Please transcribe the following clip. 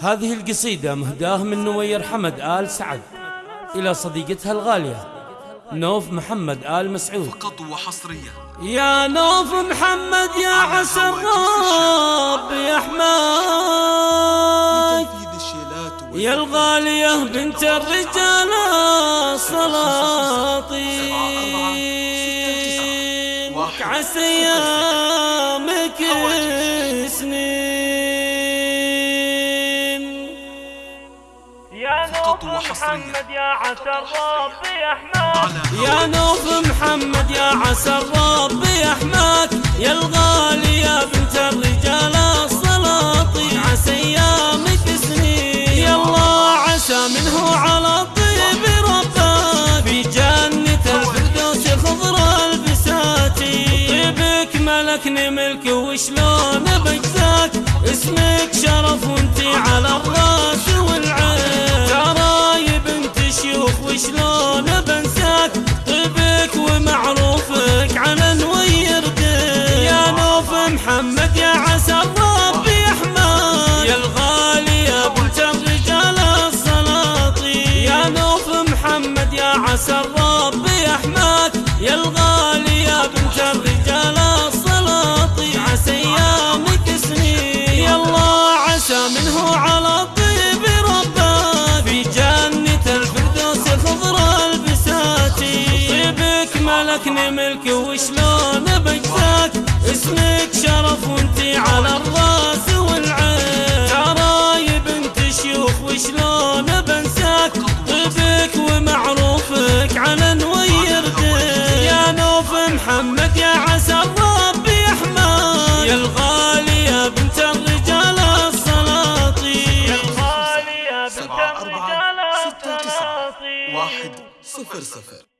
هذه القصيدة مهداه من نوير حمد آل سعد إلى صديقتها الغالية نوف محمد آل مسعود. فقط وحصريا. يا نوف محمد يا عسى الرب يحماك. يا الغالية بنت الرجال السلاطين عسى ايامك سنين يا نوف محمد يا عسى الرب يحماك يا نوف محمد يا عسى الرب يحماك يا الغالية بنت الرجال السلاطين عسى أيامك سنين. يا الله عسى منه على الطيب ربك. في جنة الفردوس خضر البساتين طيبك ملكني ملك وشلون بجزاك اسمك شرف وانتي على الراس وشلون بنساك؟ طيبك ومعروفك يا نوف محمد يا عسى الرب يحماك. يا الغالية بنت الرجال السلاطين. يا نوف محمد يا عسى يحماك. يا الغالية بنت الرجال ملكني ملك وشلون بجزاك؟ اسمك شرف وانتي على الراس والعين. ترى يا بنت شيوخ وشلون بنساك؟ طيبك ومعروفك على نوير يا نوف محمد يا عسى الرب يحماك. يا الغالية بنت الرجال السلاطين. يا الغالية بنت سبعة أربعة الرجال السلاطين. واحد صفر صفر.